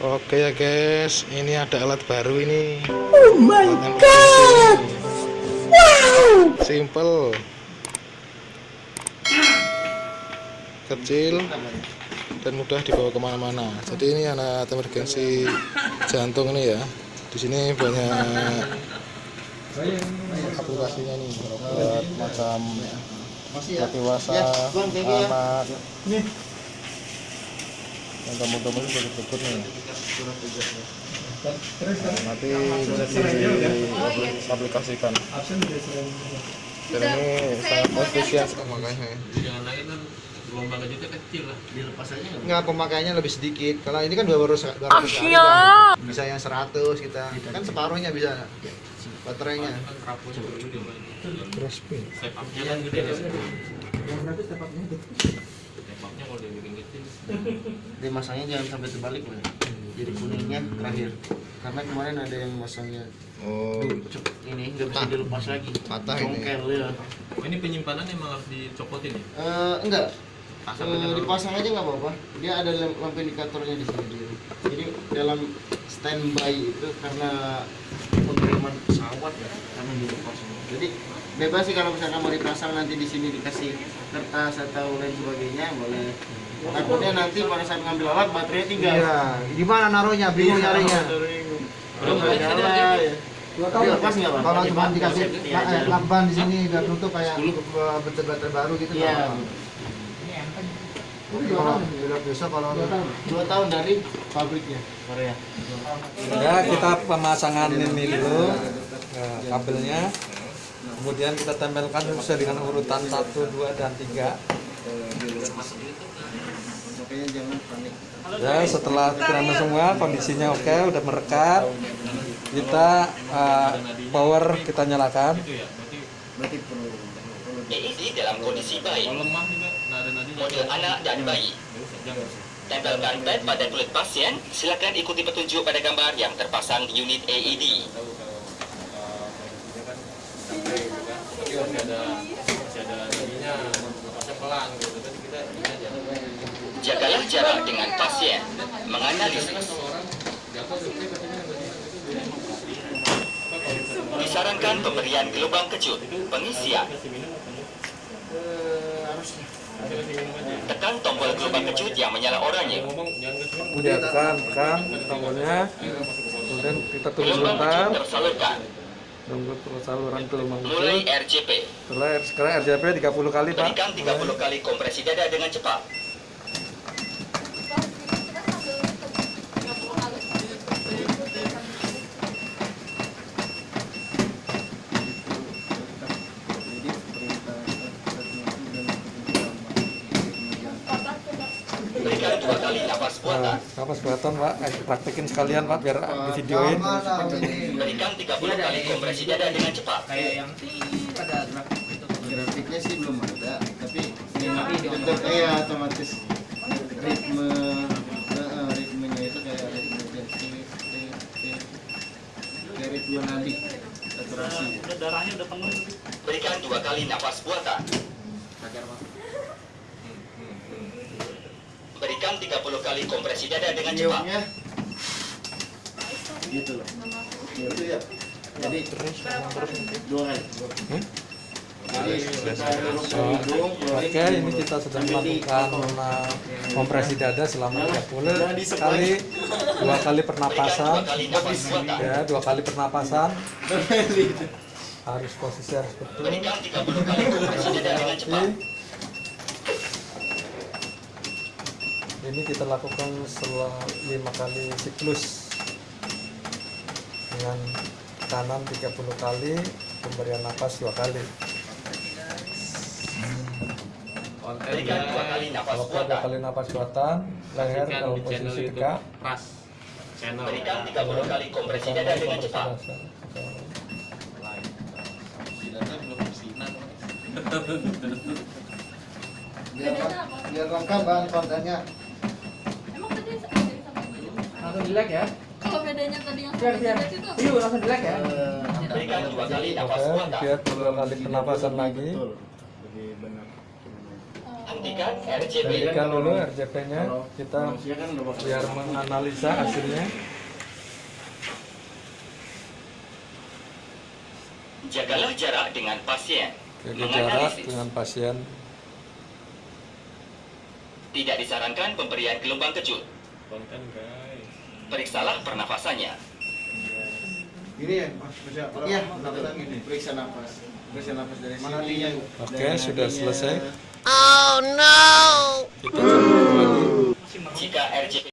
Oke ya guys, ini ada alat baru ini. Oh my god! Wow! Simple, kecil, dan mudah dibawa ke mana-mana. Jadi ini alat emergensi jantung ini ya. Di sini banyak aplikasinya nih buat macam buat dewasa, anak, yang teman-teman berikut nih. Nah, nanti bisa diaplikasikan. Dan ini sangat efisien makanya. jangan lagi kan gelombang kecilnya kecil lah dilepas aja nggak Enggak, pemakaiannya lebih sedikit. Kalau ini kan 200 200 kali Asia. kan. Bisa yang 100 kita. Kan separuhnya bisa baterainya. step up-nya kan gede ya step up-nya kalau dibikin kecil Dia masangnya jangan sampai terbalik loh. ya. Jadi kuningnya terakhir. Karena kemarin ada yang masangnya Oh, ini nggak bisa dilepas lagi. Patah ini. Congkel ya. oh, ini penyimpanan emang harus dicopotin ya Eh, enggak. lalu. dipasang aja nggak apa-apa. Dia ada lam- lampu indikatornya di sini. Dia. Jadi dalam standby itu karena pesawat ya, karena dilepas. Jadi bebas sih kalau misalkan mau dipasang nanti di sini dikasih kertas atau lain sebagainya boleh. Takutnya nanti pada saat ngambil alat baterainya tinggal. Iya, di mana naruhnya? Bingung nyarinya. Belum nggak nyala ya. Nggak? Kalau cuma dikasih eh, lakban di sini udah tutup kayak eh, baterai baru gitu. Iya. kalau udah biasa kalau Dua tahun dari pabriknya Korea. Ya, kita pemasangan ini dulu kabelnya. Kemudian kita tempelkan sesuai dengan urutan 1, 2 dan 3. Makanya jangan panik. Ya, setelah kirana semua kondisinya oke, udah merekat. Kita eh, power kita nyalakan. ya EED dalam kondisi baik, model anak dan bayi. Tempelkan pad pada kulit pasien, silakan ikuti petunjuk pada gambar yang terpasang di unit AED. tahu kalau uh, dia kan sampai gitu kan tapi masih ada masih ada masih pelan gitu tapi kita ini aja Jagalah jarak dengan pasien. Menganalisis. Disarankan pemberian gelombang kejut, pengisian. Eh, Tekan tombol gelombang kejut yang menyala oranye. Kemudian tekan, tekan tombolnya. Kemudian kita tunggu Gelombang sebentar. kejut tersalurkan. Terus saluran gelombang Mulai kecil. RJP. Setelah sekarang RJP 30 kali, Pak. Berikan 30 kali kompresi dada dengan cepat. Jadi perintah Berikan dua kali nafas Nah, kapas buatan, Pak. Eh, praktekin sekalian, Pak, biar di videoin. Berikan 30 kali kompresi dada dengan cepat. kayak yang ada grafik itu grafiknya sih belum ada tapi bentuk kayak otomatis ritme eh, eh, ritmenya itu kayak ritme kayak kayak- kayak- kayak ritme nadi saturasi Berikan dua kali nafas buatan. Berikan 30 kali kompresi dada dengan cepat. Gitu loh. Itu ya. Jadi dua kali. Oke, ini kita sedang melakukan kompresi dada selama 30 Jangan di sebelah. kali, dua kali pernapasan, ya dua kali pernapasan. Harus posisi harus betul. Berikan 30 kali kompresi dada dengan cepat. Ini kita lakukan setelah lima kali siklus dengan kanan 30 kali, pemberian nafas dua kali. Berikan dua kali nafas Kalau dua buatan. kali nafas buatan, leher dalam posisi tegak. Pras channel Berikan 30 kali kompresi dada dengan cepat. Biar, biar lengkap bahan kontennya. Emang tadi ada yang sampai baju? Langsung di like ya. Kalau bedanya tadi yang Biar biar. Yuk langsung di like ya. Berikan dua kali nafas Oke, buatan. biar dua kali lagi. betul lebih benar Hentikan RJP. hentikan dulu RJP-nya kita manusia kan biar menganalisa hasilnya Jagalah jarak dengan pasien. jaga jarak dengan pasien Tidak disarankan pemberian gelombang kejut. konten guys Periksalah pernafasannya. Ini ya, Mas, bisa iya. Periksa nafas. Periksa nafas dari Mana sini? Oke, dari sudah selesai. kita cabut lagi. Jika RJP